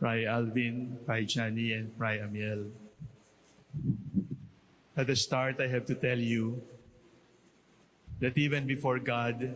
Fry Alvin, Fry Chani, and Fry Amiel. At the start, I have to tell you that even before God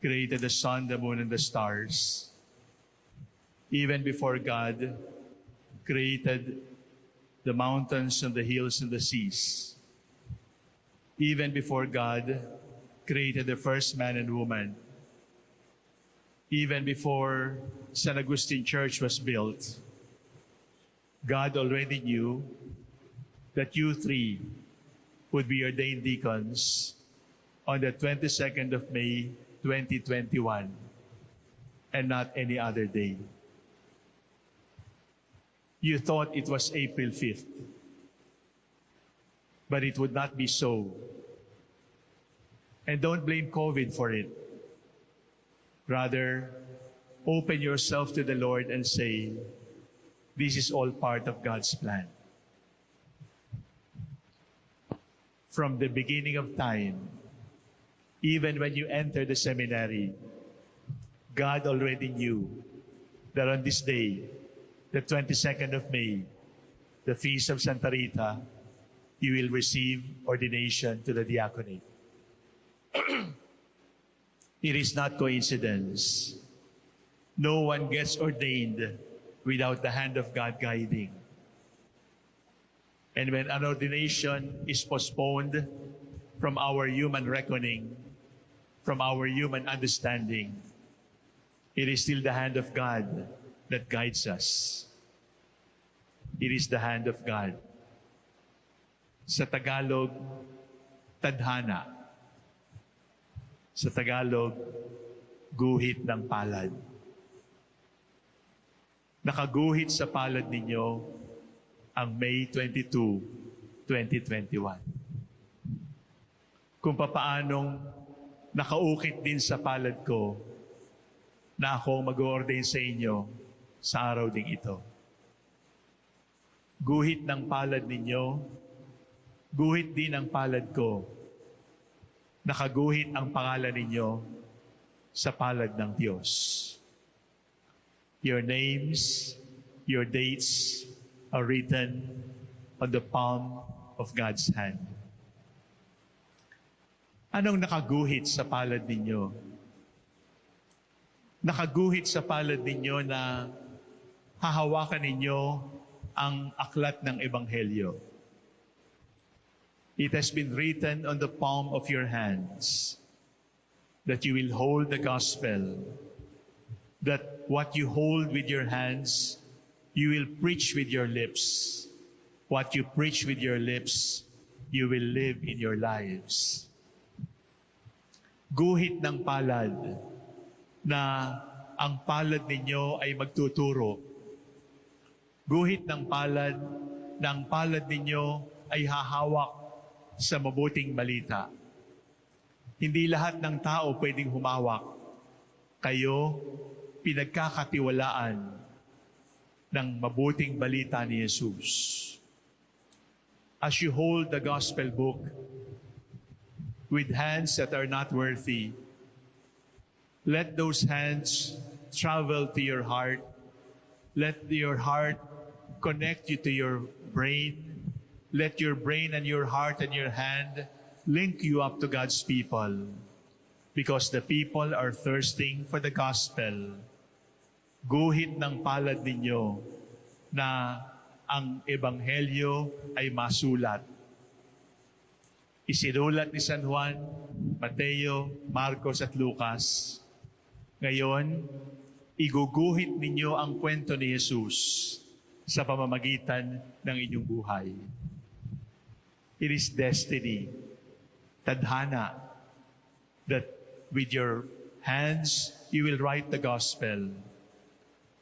created the sun, the moon, and the stars, even before God created the mountains and the hills and the seas, even before God created the first man and woman, even before San Agustin Church was built, God already knew that you three would be ordained deacons on the 22nd of May, 2021, and not any other day. You thought it was April 5th, but it would not be so. And don't blame COVID for it. Rather, open yourself to the Lord and say, This is all part of God's plan. From the beginning of time, even when you enter the seminary, God already knew that on this day, the 22nd of May, the feast of Santa Rita, you will receive ordination to the diaconate. It is not coincidence. No one gets ordained without the hand of God guiding. And when an ordination is postponed from our human reckoning, from our human understanding, it is still the hand of God that guides us. It is the hand of God. Sa Tagalog, tadhana. Sa Tagalog, guhit ng palad. Nakaguhit sa palad ninyo ang May 22, 2021. Kung papaanong nakaukit din sa palad ko na ako mag-ordain sa inyo sa araw ding ito. Guhit ng palad ninyo, guhit din ang palad ko nakaguhit ang pangalan ninyo sa palad ng Diyos. Your names, your dates are written on the palm of God's hand. Anong nakaguhit sa palad ninyo? Nakaguhit sa palad ninyo na hahawakan ninyo ang aklat ng Ebanghelyo It has been written on the palm of your hands that you will hold the gospel, that what you hold with your hands, you will preach with your lips. What you preach with your lips, you will live in your lives. Guhit ng palad na ang palad ninyo ay magtuturo. Guhit ng palad na ang palad ninyo ay hahawak sa mabuting balita. Hindi lahat ng tao pwedeng humawak. Kayo, pinagkakatiwalaan ng mabuting balita ni Jesus. As you hold the gospel book with hands that are not worthy, let those hands travel to your heart. Let your heart connect you to your brain let your brain and your heart and your hand link you up to God's people because the people are thirsting for the gospel. Guhit ng palad ninyo na ang ebanghelyo ay masulat. Isinulat ni San Juan, Mateo, Marcos at Lucas. Ngayon, iguguhit ninyo ang kwento ni Jesus sa pamamagitan ng inyong buhay. It is destiny, tadhana, that with your hands you will write the gospel.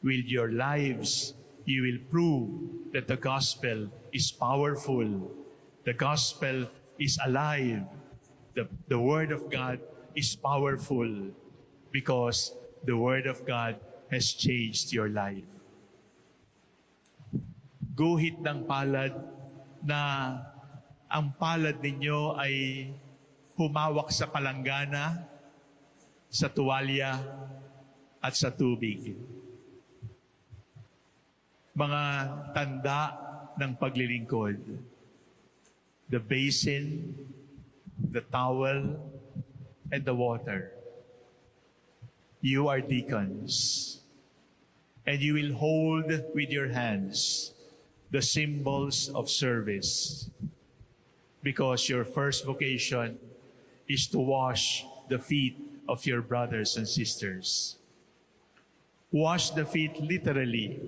With your lives you will prove that the gospel is powerful. The gospel is alive. The, the word of God is powerful because the word of God has changed your life. Guhit ng palad na ang palad ninyo ay humawak sa palanggana, sa tuwalya, at sa tubig. mga tanda ng paglilingkod. The basin, the towel, and the water. You are deacons, and you will hold with your hands the symbols of service because your first vocation is to wash the feet of your brothers and sisters. Wash the feet literally.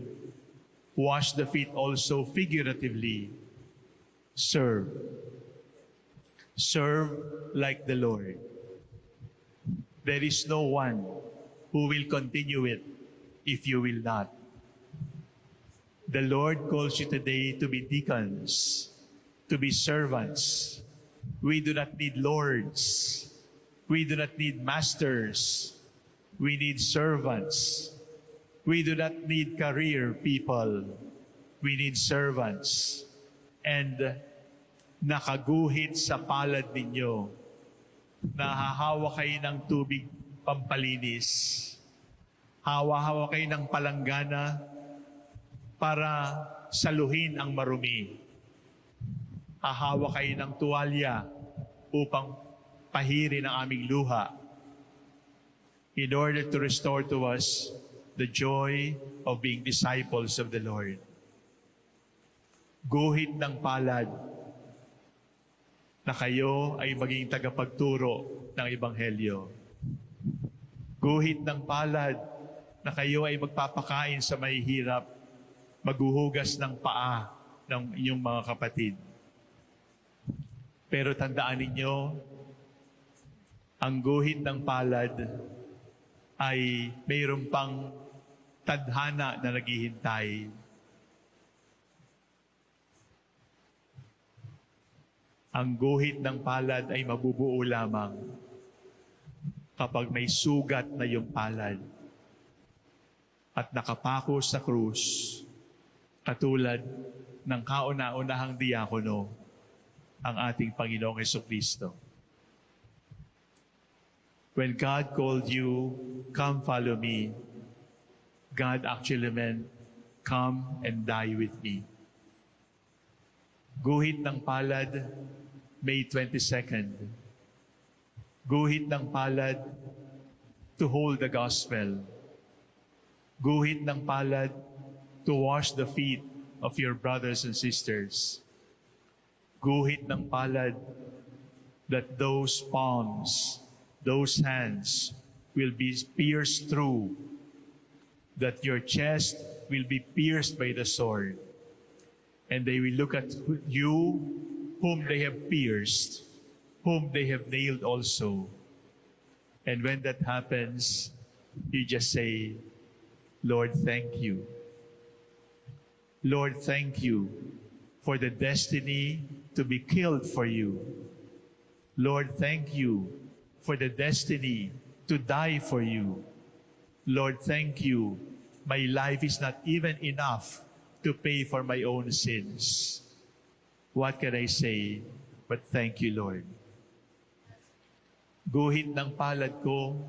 Wash the feet also figuratively. Serve. Serve like the Lord. There is no one who will continue it if you will not. The Lord calls you today to be deacons, to be servants. We do not need lords. We do not need masters. We need servants. We do not need career people. We need servants. And nakaguhit sa palad ninyo, nahahawa kayo ng tubig pampalinis. Hawa-hawa kayo ng palanggana para saluhin ang marumi. Hahawa kayo ng tuwalya upang pahirin ang aming luha in order to restore to us the joy of being disciples of the Lord. Guhit ng palad na kayo ay maging tagapagturo ng Ebanghelyo. Guhit ng palad na kayo ay magpapakain sa mahihirap, maghuhugas ng paa ng inyong mga kapatid. Pero tandaan ninyo, ang guhit ng palad ay mayroon pang tadhana na naghihintay. Ang guhit ng palad ay mabubuo lamang kapag may sugat na yung palad at nakapako sa krus katulad ng kauna-unahang diakono ang ating Panginoong Kristo. When God called you, come follow me, God actually meant, come and die with me. Guhit ng palad, May 22nd. Guhit ng palad, to hold the gospel. Guhit ng palad, to wash the feet of your brothers and sisters. Guhit ng palad, that those palms, those hands will be pierced through, that your chest will be pierced by the sword, and they will look at you whom they have pierced, whom they have nailed also. And when that happens, you just say, Lord, thank you. Lord, thank you for the destiny to be killed for you. Lord, thank you for the destiny to die for you. Lord, thank you. My life is not even enough to pay for my own sins. What can I say but thank you, Lord? Guhit ng palad ko,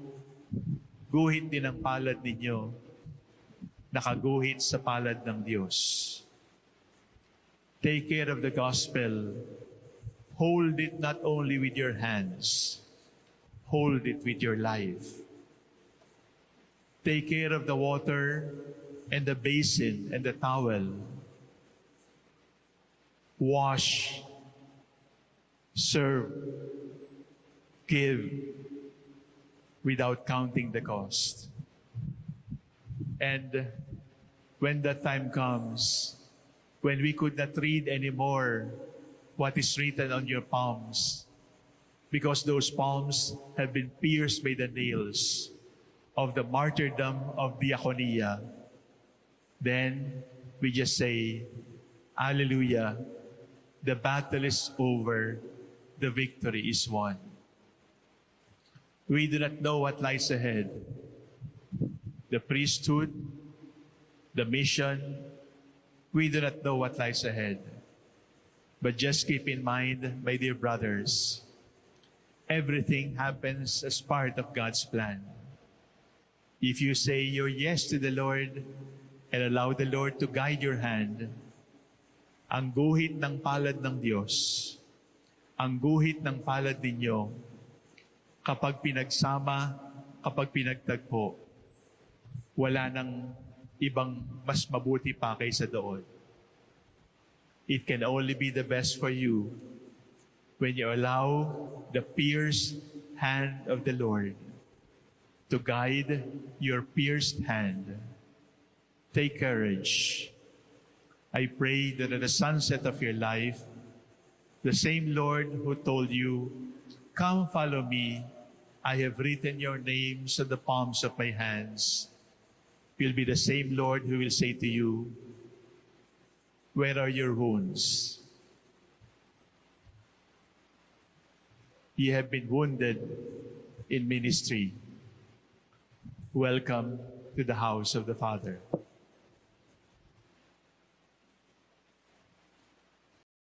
guhit din ang palad ninyo, nakaguhit sa palad ng Diyos. Take care of the gospel. Hold it not only with your hands, hold it with your life. Take care of the water and the basin and the towel. Wash, serve, give without counting the cost. And when that time comes, when we could not read anymore what is written on your palms, because those palms have been pierced by the nails of the martyrdom of diaconia, then we just say, Alleluia, the battle is over, the victory is won. We do not know what lies ahead. The priesthood, the mission, we do not know what lies ahead. But just keep in mind, my dear brothers, everything happens as part of God's plan. If you say your yes to the Lord, and allow the Lord to guide your hand. Ang guhit ng palad ng Diyos, ang guhit ng palad ninyo, kapag pinagsama, kapag pinagtagpo, wala nang ibang mas mabuti pa kaysa doon. It can only be the best for you when you allow the pierced hand of the Lord to guide your pierced hand. Take courage. I pray that at the sunset of your life, the same Lord who told you, Come follow me, I have written your names on the palms of my hands, will be the same Lord who will say to you, Where are your wounds? Ye have been wounded in ministry. Welcome to the house of the Father.